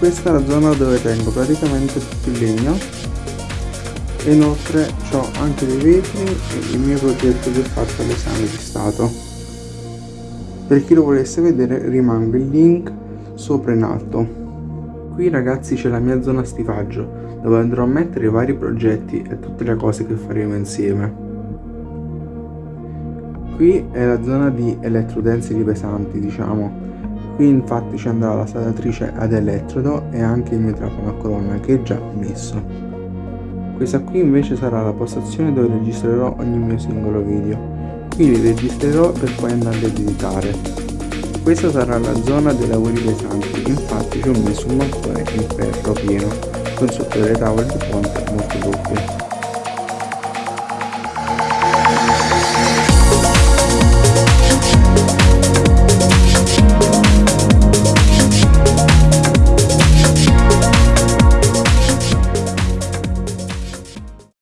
questa è la zona dove tengo praticamente tutto il legno. E inoltre ho anche dei vetri e il mio progetto che ho fatto all'esame di stato. Per chi lo volesse vedere rimanga il link sopra in alto. Qui ragazzi c'è la mia zona stifaggio dove andrò a mettere i vari progetti e tutte le cose che faremo insieme. Qui è la zona di elettrotensili pesanti diciamo qui infatti ci andrà la saldatrice ad elettrodo e anche il mio trapano a colonna che è già messo. Questa qui invece sarà la postazione dove registrerò ogni mio singolo video. Qui li registrerò per poi andarli ad editare. Questa sarà la zona dei lavori pesanti infatti ci ho messo un mattone in ferro pieno con sotto delle tavole di ponte molto doppie